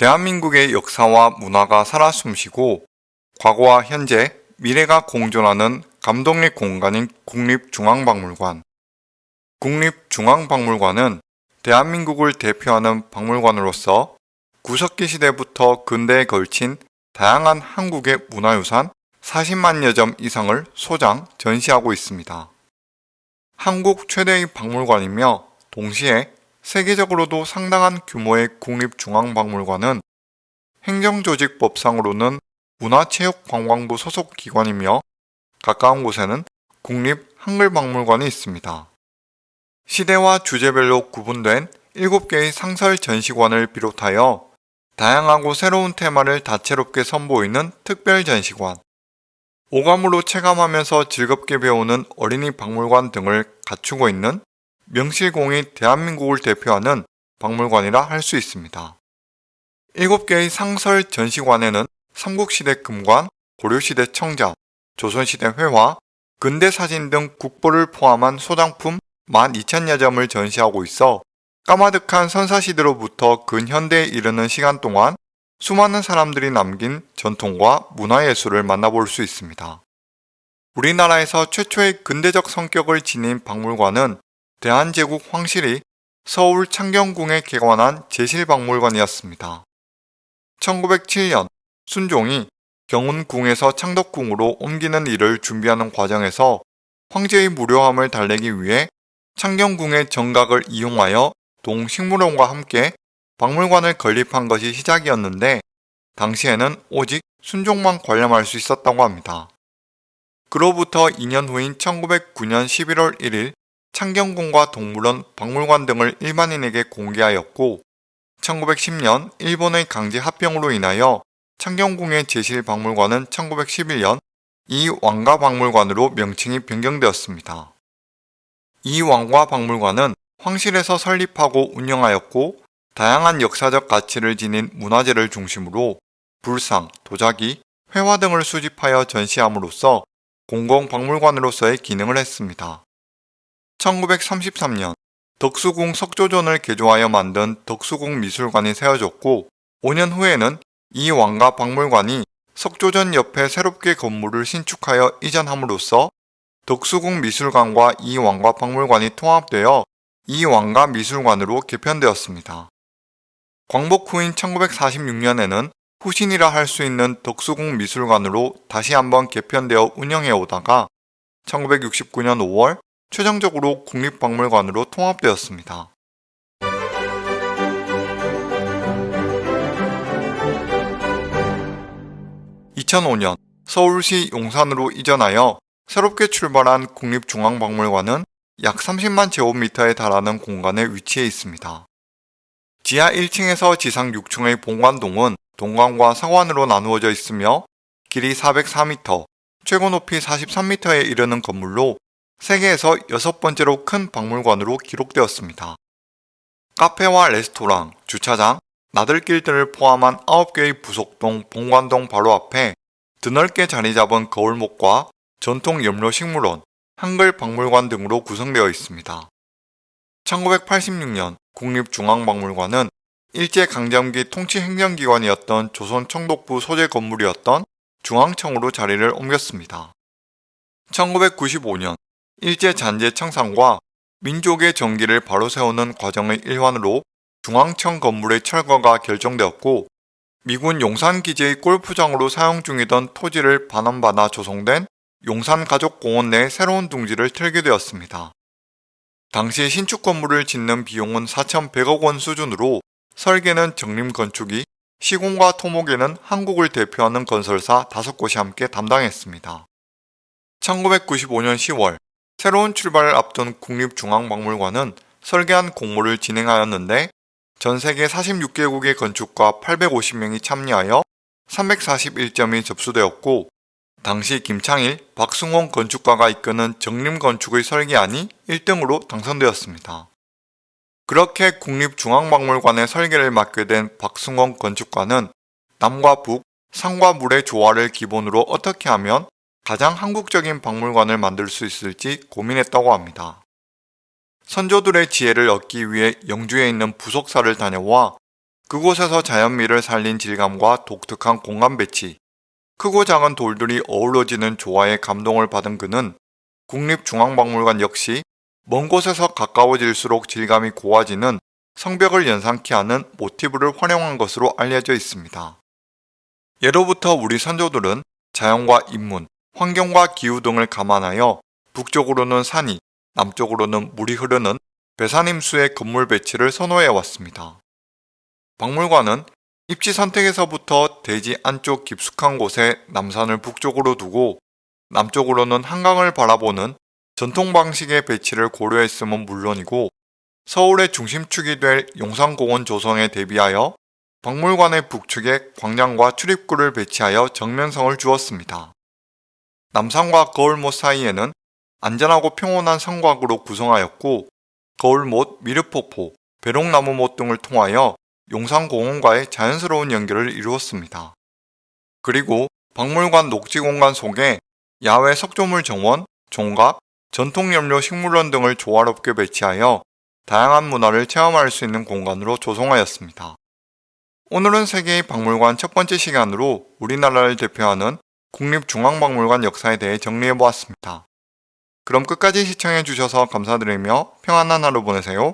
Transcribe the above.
대한민국의 역사와 문화가 살아 숨쉬고 과거와 현재, 미래가 공존하는 감독의 공간인 국립중앙박물관. 국립중앙박물관은 대한민국을 대표하는 박물관으로서 구석기 시대부터 근대에 걸친 다양한 한국의 문화유산 40만여 점 이상을 소장, 전시하고 있습니다. 한국 최대의 박물관이며 동시에 세계적으로도 상당한 규모의 국립중앙박물관은 행정조직법상으로는 문화체육관광부 소속 기관이며 가까운 곳에는 국립한글박물관이 있습니다. 시대와 주제별로 구분된 7개의 상설 전시관을 비롯하여 다양하고 새로운 테마를 다채롭게 선보이는 특별 전시관, 오감으로 체감하면서 즐겁게 배우는 어린이 박물관 등을 갖추고 있는 명실공히 대한민국을 대표하는 박물관이라 할 수 있습니다. 7개의 상설 전시관에는 삼국시대 금관, 고려시대 청자, 조선시대 회화, 근대사진 등 국보를 포함한 소장품 12,000여 점을 전시하고 있어 까마득한 선사시대로부터 근현대에 이르는 시간 동안 수많은 사람들이 남긴 전통과 문화예술을 만나볼 수 있습니다. 우리나라에서 최초의 근대적 성격을 지닌 박물관은 대한제국 황실이 서울 창경궁에 개관한 제실박물관이었습니다. 1907년 순종이 경운궁에서 창덕궁으로 옮기는 일을 준비하는 과정에서 황제의 무료함을 달래기 위해 창경궁의 정각을 이용하여 동식물원과 함께 박물관을 건립한 것이 시작이었는데 당시에는 오직 순종만 관람할 수 있었다고 합니다. 그로부터 2년 후인 1909년 11월 1일 창경궁과 동물원, 박물관 등을 일반인에게 공개하였고 1910년 일본의 강제 합병으로 인하여 창경궁의 제실박물관은 1911년 이 왕가 박물관으로 명칭이 변경되었습니다. 이왕가박물관은 황실에서 설립하고 운영하였고 다양한 역사적 가치를 지닌 문화재를 중심으로 불상, 도자기, 회화 등을 수집하여 전시함으로써 공공박물관으로서의 기능을 했습니다. 1933년 덕수궁 석조전을 개조하여 만든 덕수궁 미술관이 세워졌고 5년 후에는 이 왕가 박물관이 석조전 옆에 새롭게 건물을 신축하여 이전함으로써 덕수궁 미술관과 이 왕가 박물관이 통합되어 이 왕가 미술관으로 개편되었습니다. 광복 후인 1946년에는 후신이라 할 수 있는 덕수궁 미술관으로 다시 한번 개편되어 운영해 오다가 1969년 5월 최종적으로 국립박물관으로 통합되었습니다. 2005년 서울시 용산으로 이전하여 새롭게 출발한 국립중앙박물관은 약 30만 제곱미터에 달하는 공간에 위치해 있습니다. 지하 1층에서 지상 6층의 본관동은 동관과 서관으로 나누어져 있으며 길이 404m, 최고 높이 43m에 이르는 건물로 세계에서 여섯 번째로 큰 박물관으로 기록되었습니다. 카페와 레스토랑, 주차장, 나들길 등을 포함한 9개의 부속동 본관동 바로 앞에 드넓게 자리 잡은 거울목과 전통 염료 식물원, 한글 박물관 등으로 구성되어 있습니다. 1986년 국립중앙박물관은 일제강점기 통치행정기관이었던 조선 청독부 소재 건물이었던 중앙청으로 자리를 옮겼습니다. 1995년 일제잔재 청산과 민족의 정기를 바로 세우는 과정의 일환으로 중앙청 건물의 철거가 결정되었고 미군 용산기지의 골프장으로 사용 중이던 토지를 반환받아 조성된 용산가족공원 내 새로운 둥지를 틀게 되었습니다. 당시 신축 건물을 짓는 비용은 4,100억 원 수준으로 설계는 정림건축이 시공과 토목에는 한국을 대표하는 건설사 5곳이 함께 담당했습니다. 1995년 10월 새로운 출발을 앞둔 국립중앙박물관은 설계한 공모를 진행하였는데 전 세계 46개국의 건축가 850명이 참여하여 341점이 접수되었고 당시 김창일, 박승홍 건축가가 이끄는 정림건축의 설계안이 1등으로 당선되었습니다. 그렇게 국립중앙박물관의 설계를 맡게 된 박승홍 건축가는 남과 북, 상과 물의 조화를 기본으로 어떻게 하면 가장 한국적인 박물관을 만들 수 있을지 고민했다고 합니다. 선조들의 지혜를 얻기 위해 영주에 있는 부속사를 다녀와 그곳에서 자연미를 살린 질감과 독특한 공간 배치, 크고 작은 돌들이 어우러지는 조화에 감동을 받은 그는 국립중앙박물관 역시 먼 곳에서 가까워질수록 질감이 고와지는 성벽을 연상케 하는 모티브를 활용한 것으로 알려져 있습니다. 예로부터 우리 선조들은 자연과 인문, 환경과 기후 등을 감안하여 북쪽으로는 산이, 남쪽으로는 물이 흐르는 배산임수의 건물 배치를 선호해 왔습니다. 박물관은 입지 선택에서부터 대지 안쪽 깊숙한 곳에 남산을 북쪽으로 두고 남쪽으로는 한강을 바라보는 전통 방식의 배치를 고려했음은 물론이고 서울의 중심축이 될 용산공원 조성에 대비하여 박물관의 북측에 광장과 출입구를 배치하여 정면성을 주었습니다. 남산과 거울못 사이에는 안전하고 평온한 성곽으로 구성하였고 거울못, 미르폭포, 배롱나무못 등을 통하여 용산공원과의 자연스러운 연결을 이루었습니다. 그리고 박물관 녹지공간 속에 야외 석조물 정원, 종각, 전통염료 식물원 등을 조화롭게 배치하여 다양한 문화를 체험할 수 있는 공간으로 조성하였습니다. 오늘은 세계의 박물관 첫 번째 시간으로 우리나라를 대표하는 국립중앙박물관 역사에 대해 정리해 보았습니다. 그럼 끝까지 시청해 주셔서 감사드리며 평안한 하루 보내세요.